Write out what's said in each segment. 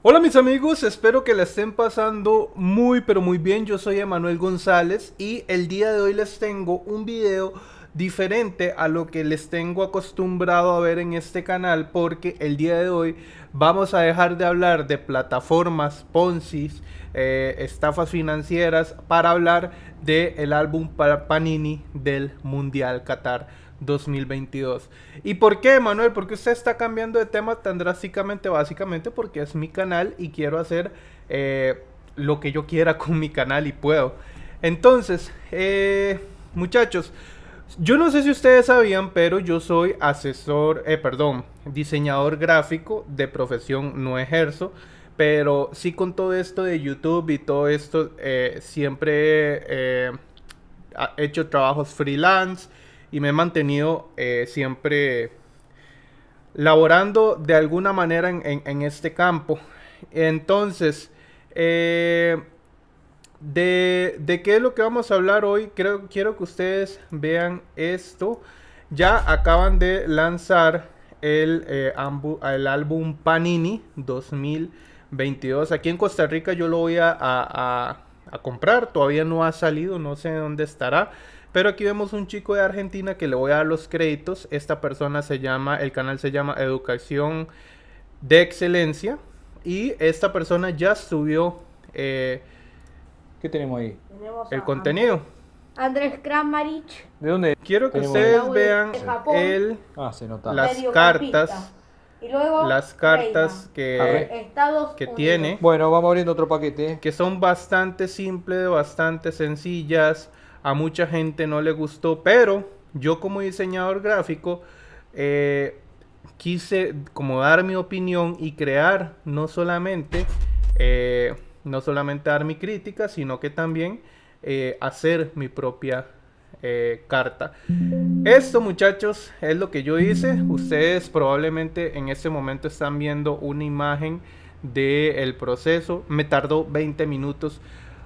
Hola mis amigos, espero que la estén pasando muy pero muy bien. Yo soy Emanuel González y el día de hoy les tengo un video diferente a lo que les tengo acostumbrado a ver en este canal porque el día de hoy vamos a dejar de hablar de plataformas Ponzi, eh, estafas financieras para hablar del el álbum Panini del Mundial Qatar 2022. ¿Y por qué, Manuel? Porque usted está cambiando de tema tan drásticamente? Básicamente porque es mi canal y quiero hacer eh, lo que yo quiera con mi canal y puedo. Entonces, eh, muchachos, yo no sé si ustedes sabían, pero yo soy asesor, eh, perdón, diseñador gráfico de profesión, no ejerzo. Pero sí con todo esto de YouTube y todo esto, siempre he hecho trabajos freelance y me he mantenido eh, siempre laborando de alguna manera en, este campo. Entonces, eh, de, qué es lo que vamos a hablar hoy? Creo, quiero que ustedes vean esto. Ya acaban de lanzar el, eh, el álbum Panini 2022. Aquí en Costa Rica yo lo voy a, a comprar. Todavía no ha salido, no sé dónde estará. Pero aquí vemos un chico de Argentina que le voy a dar los créditos. Esta persona se llama, el canal se llama Educación de Excelencia. Y esta persona ya subió... Eh, ¿Qué tenemos ahí? el contenido. Andrés Kramarich. ¿De dónde? Quiero que ustedes vean el, ah, se nota. las cartas. Y luego las cartas que, que tiene. Bueno, vamos abriendo otro paquete. Que son bastante simples, bastante sencillas a mucha gente no le gustó, pero yo como diseñador gráfico eh, quise como dar mi opinión y crear no solamente, eh, no solamente dar mi crítica, sino que también eh, hacer mi propia carta. Esto muchachos es lo que yo hice. Ustedes probablemente en este momento están viendo una imagen del proceso. Me tardó 20 minutos.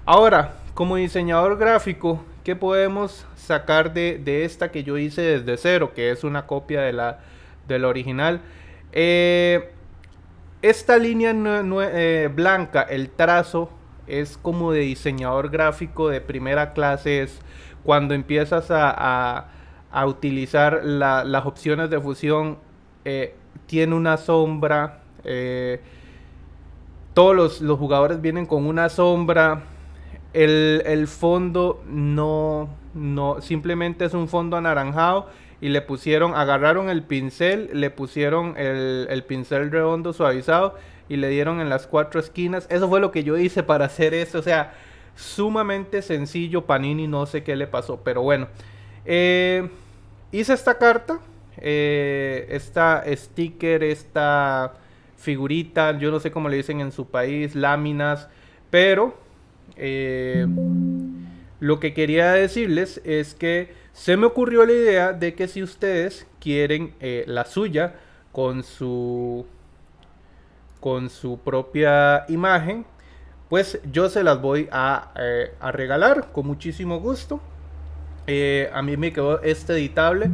Ahora, como diseñador gráfico, ¿qué podemos sacar de, esta que yo hice desde cero? Que es una copia de la, original. Eh, esta línea eh, blanca, el trazo, es como de diseñador gráfico de primera clase. Es cuando empiezas a, utilizar las opciones de fusión. Eh, tiene una sombra. todos los, los jugadores vienen con una sombra el, fondo no, no, simplemente es un fondo anaranjado y le pusieron, agarraron el pincel, le pusieron el, pincel redondo suavizado y le dieron en las cuatro esquinas. Eso fue lo que yo hice para hacer eso. O sea, sumamente sencillo. Panini no sé qué le pasó, pero bueno. Eh, hice esta carta, eh, esta sticker, esta figurita, yo no sé cómo le dicen en su país, láminas, pero eh, lo que quería decirles es que se me ocurrió la idea de que si ustedes quieren eh, la suya con su con su propia imagen, pues yo se las voy a, eh, regalar con muchísimo gusto. a mí me quedó este editable,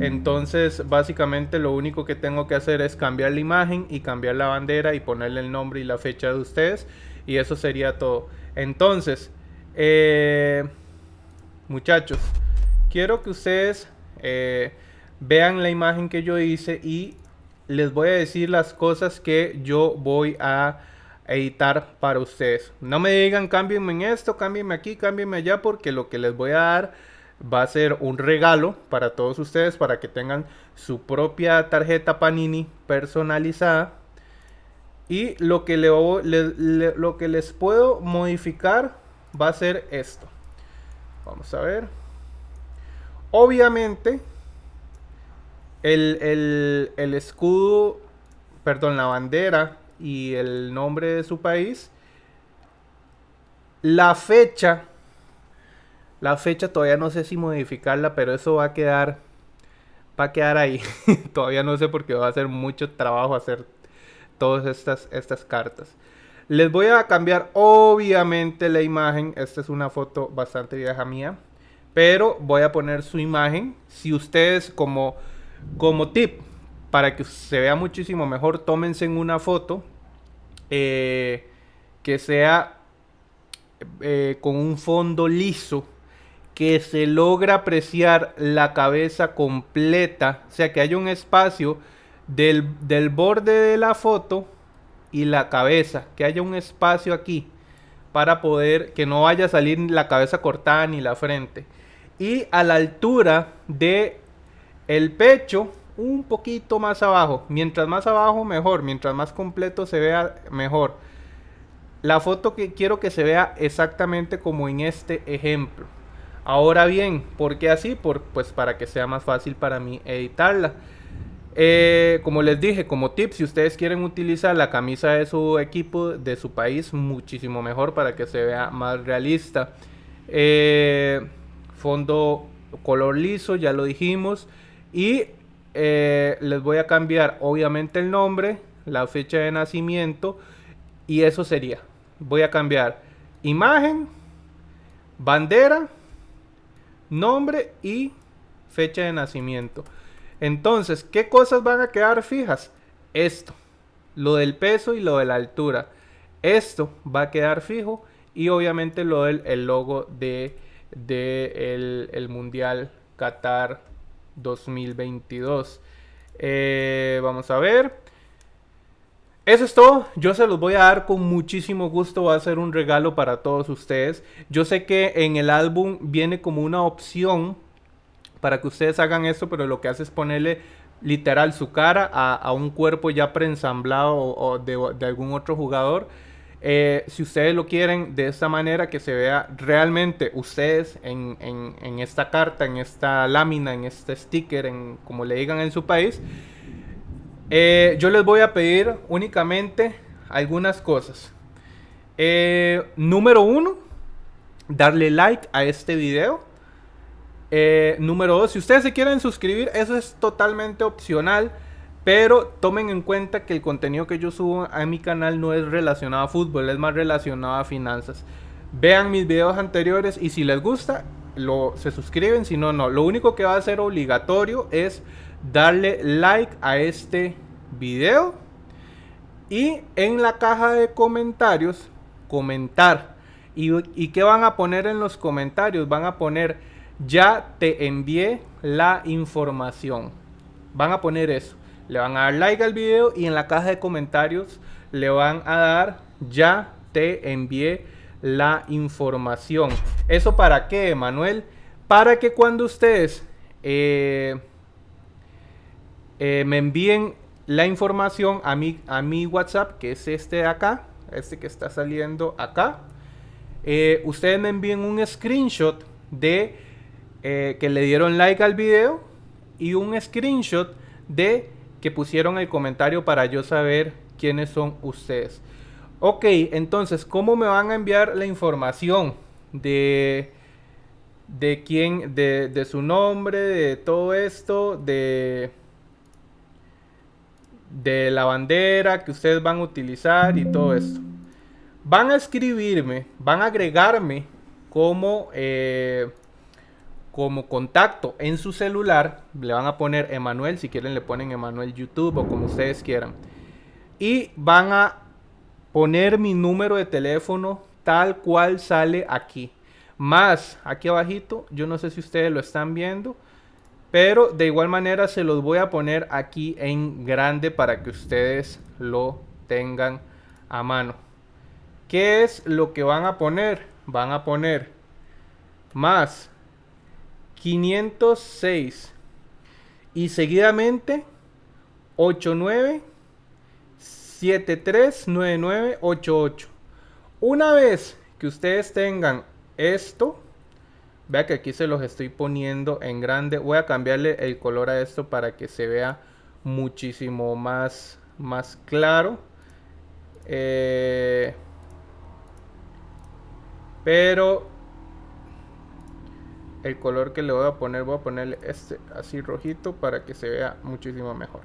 entonces básicamente lo único que tengo que hacer es cambiar la imagen y cambiar la bandera y ponerle el nombre y la fecha de ustedes y eso sería todo. Entonces, eh, muchachos, quiero que ustedes eh, vean la imagen que yo hice y les voy a decir las cosas que yo voy a editar para ustedes. No me digan cámbienme en esto, cámbienme aquí, cámbienme allá, porque lo que les voy a dar va a ser un regalo para todos ustedes para que tengan su propia tarjeta Panini personalizada y lo que, lo que les puedo modificar va a ser esto. Vamos a ver. Obviamente, el, el escudo, perdón, la bandera y el nombre de su país. La fecha, la fecha todavía no sé si modificarla, pero eso va a quedar, va a quedar ahí. todavía no sé porque va a ser mucho trabajo hacer todas estas, estas cartas. Les voy a cambiar obviamente la imagen. Esta es una foto bastante vieja mía. Pero voy a poner su imagen. Si ustedes como, como tip, para que se vea muchísimo mejor, tómense una foto eh, que sea eh, con un fondo liso, que se logra apreciar la cabeza completa, o sea, que haya un espacio del, del borde de la foto y la cabeza, que haya un espacio aquí para poder que no vaya a salir la cabeza cortada ni la frente. Y a la altura de el pecho, un poquito más abajo. Mientras más abajo, mejor. Mientras más completo se vea, mejor. La foto que quiero que se vea exactamente como en este ejemplo. Ahora bien, ¿por qué así? Por, pues para que sea más fácil para mí editarla. Eh, como les dije, como tip, si ustedes quieren utilizar la camisa de su equipo, de su país, muchísimo mejor para que se vea más realista. Eh, fondo color liso, ya lo dijimos. Y eh, les voy a cambiar obviamente el nombre, la fecha de nacimiento. Y eso sería. Voy a cambiar imagen, bandera, nombre y fecha de nacimiento. Entonces, ¿qué cosas van a quedar fijas? Esto, lo del peso y lo de la altura. Esto va a quedar fijo y obviamente lo del el logo de, el, Mundial Qatar 2022. Eh, vamos a ver. Eso es todo. Yo se los voy a dar con muchísimo gusto. Va a ser un regalo para todos ustedes. Yo sé que en el álbum viene como una opción para que ustedes hagan esto, pero lo que hace es ponerle literal su cara a, un cuerpo ya preensamblado de, algún otro jugador. Eh, si ustedes lo quieren de esta manera, que se vea realmente ustedes en, esta carta, en esta lámina, en este sticker, en como le digan en su país, eh, yo les voy a pedir únicamente algunas cosas. Eh, número uno, darle like a este video. Eh, número dos, si ustedes se quieren suscribir, eso es totalmente opcional. Pero tomen en cuenta que el contenido que yo subo a mi canal no es relacionado a fútbol, es más relacionado a finanzas. Vean mis videos anteriores y si les gusta, lo, se suscriben, si no, no. Lo único que va a ser obligatorio es darle like a este video y en la caja de comentarios comentar. ¿Y, y qué van a poner en los comentarios? Van a poner ya te envié la información. Van a poner eso. Le van a dar like al video y en la caja de comentarios le van a dar ya te envié la información. ¿Eso para qué, Manuel? Para que cuando ustedes eh, eh, me envíen la información a mi, a mi WhatsApp, que es este de acá, este que está saliendo acá, eh, ustedes me envíen un screenshot de eh, que le dieron like al video y un screenshot de que pusieron el comentario para yo saber quiénes son ustedes. Ok, entonces, ¿cómo me van a enviar la información de, de quién, de, de su nombre, de todo esto, de, de la bandera que ustedes van a utilizar y todo esto? Van a escribirme, van a agregarme como... Eh, como contacto en su celular, le van a poner Emanuel, si quieren le ponen Emanuel YouTube o como ustedes quieran. Y van a poner mi número de teléfono tal cual sale aquí. Más aquí abajito, yo no sé si ustedes lo están viendo, pero de igual manera se los voy a poner aquí en grande para que ustedes lo tengan a mano. ¿Qué es lo que van a poner? Van a poner más 506 y seguidamente 89 88 Una vez que ustedes tengan esto, vea que aquí se los estoy poniendo en grande. Voy a cambiarle el color a esto para que se vea muchísimo más, más claro. Eh, pero el color que le voy a poner, voy a ponerle este así rojito para que se vea muchísimo mejor.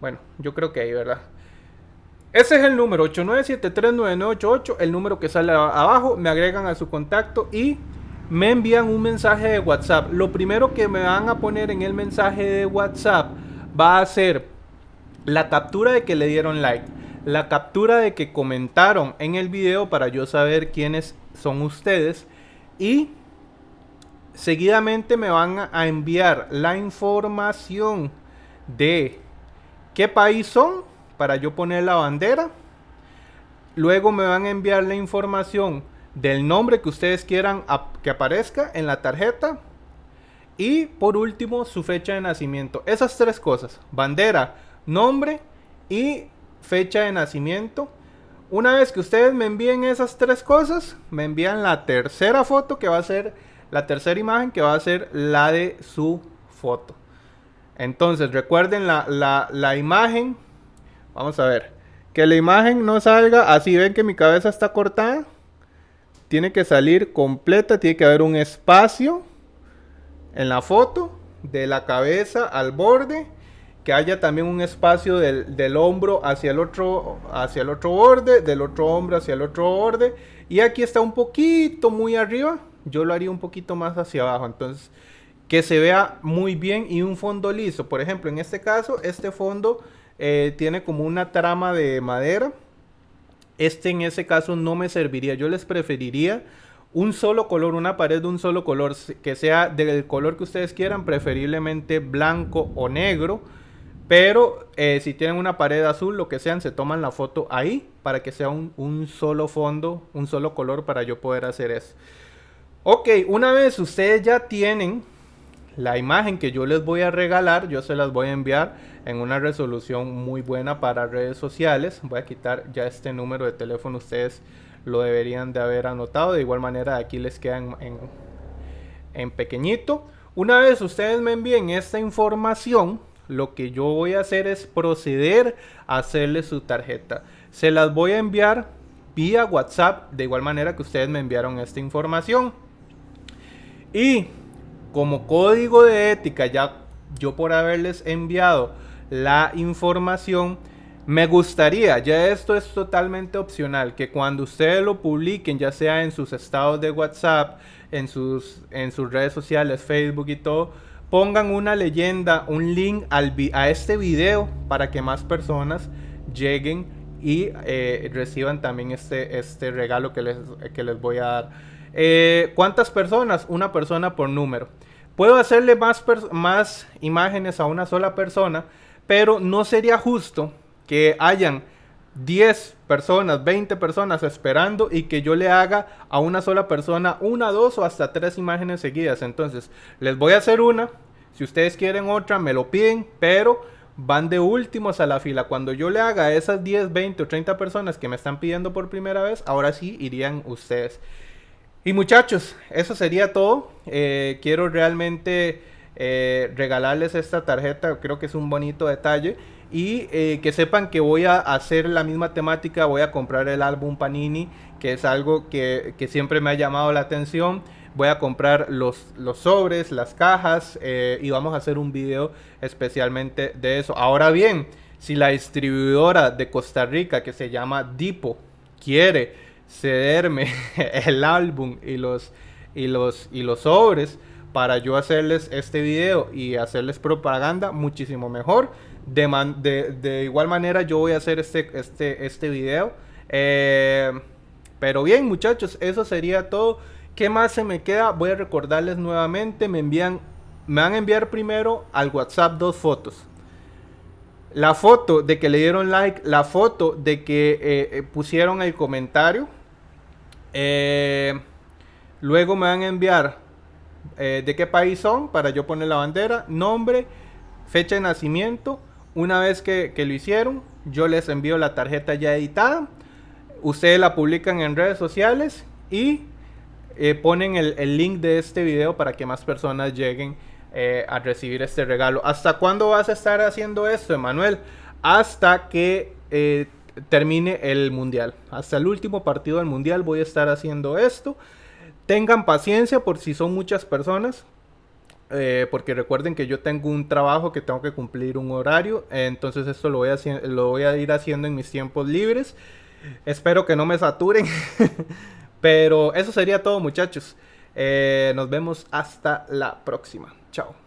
Bueno, yo creo que ahí, ¿verdad? Ese es el número 89739988, el número que sale abajo, me agregan a su contacto y me envían un mensaje de WhatsApp. Lo primero que me van a poner en el mensaje de WhatsApp va a ser la captura de que le dieron like, la captura de que comentaron en el video para yo saber quiénes son ustedes y seguidamente me van a enviar la información de qué país son para yo poner la bandera. Luego me van a enviar la información del nombre que ustedes quieran que aparezca en la tarjeta. Y por último, su fecha de nacimiento. Esas tres cosas. Bandera, nombre y fecha de nacimiento. Una vez que ustedes me envíen esas tres cosas, me envían la tercera foto que va a ser la tercera imagen que va a ser la de su foto. Entonces recuerden la, la imagen. Vamos a ver. Que la imagen no salga así. Ven que mi cabeza está cortada. Tiene que salir completa. Tiene que haber un espacio en la foto. De la cabeza al borde que haya también un espacio del, hombro hacia el, otro, hacia el otro borde, del otro hombro hacia el otro borde. Y aquí está un poquito muy arriba. Yo lo haría un poquito más hacia abajo. Entonces, que se vea muy bien y un fondo liso. Por ejemplo, en este caso, este fondo eh, tiene como una trama de madera. Este en ese caso no me serviría. Yo les preferiría un solo color, una pared de un solo color, que sea del color que ustedes quieran, preferiblemente blanco o negro pero eh, si tienen una pared azul, lo que sean, se toman la foto ahí para que sea un, solo fondo, un solo color para yo poder hacer eso. Ok, una vez ustedes ya tienen la imagen que yo les voy a regalar, yo se las voy a enviar en una resolución muy buena para redes sociales. Voy a quitar ya este número de teléfono, ustedes lo deberían de haber anotado. De igual manera aquí les queda en, en pequeñito. Una vez ustedes me envíen esta información, lo que yo voy a hacer es proceder a hacerle su tarjeta. Se las voy a enviar vía WhatsApp, de igual manera que ustedes me enviaron esta información. Y como código de ética, ya yo por haberles enviado la información, me gustaría, ya esto es totalmente opcional, que cuando ustedes lo publiquen, ya sea en sus estados de WhatsApp, en sus, en sus redes sociales, Facebook y todo, pongan una leyenda, un link a este video para que más personas lleguen y eh, reciban también este, este regalo que les, que les voy a dar. Eh, ¿Cuántas personas? Una persona por número. Puedo hacerle más, más imágenes a una sola persona, pero no sería justo que hayan 10 personas, 20 personas esperando y que yo le haga a una sola persona una, dos o hasta tres imágenes seguidas. Entonces, les voy a hacer una. Si ustedes quieren otra, me lo piden, pero van de últimos a la fila. Cuando yo le haga a esas 10, 20 o 30 personas que me están pidiendo por primera vez, ahora sí irían ustedes. Y muchachos, eso sería todo. Eh, quiero realmente eh, regalarles esta tarjeta, creo que es un bonito detalle. Y eh, que sepan que voy a hacer la misma temática, voy a comprar el álbum Panini, que es algo que, siempre me ha llamado la atención. Voy a comprar los, los sobres, las cajas y vamos a hacer un video especialmente de eso. Ahora bien, si la distribuidora de Costa Rica que se llama Dipo quiere cederme el álbum y los, y los, y los sobres para yo hacerles este video y hacerles propaganda muchísimo mejor de, de, igual manera yo voy a hacer este, este, este video. Eh, pero bien muchachos, eso sería todo. ¿Qué más se me queda? Voy a recordarles nuevamente. Me envían, me van a enviar primero al WhatsApp dos fotos. La foto de que le dieron like, la foto de que eh, eh, pusieron el comentario. luego me van a enviar de qué país son para yo poner la bandera, nombre, fecha de nacimiento una vez que, lo hicieron, yo les envío la tarjeta ya editada. Ustedes la publican en redes sociales y eh, ponen el, link de este video para que más personas lleguen eh, a recibir este regalo. ¿Hasta cuándo vas a estar haciendo esto, Emanuel? Hasta que eh, termine el mundial. Hasta el último partido del mundial voy a estar haciendo esto. Tengan paciencia por si son muchas personas. Eh, porque recuerden que yo tengo un trabajo que tengo que cumplir un horario, entonces esto lo voy, a, lo voy a ir haciendo en mis tiempos libres. Espero que no me saturen, pero eso sería todo muchachos. Eh, nos vemos hasta la próxima. Tchau.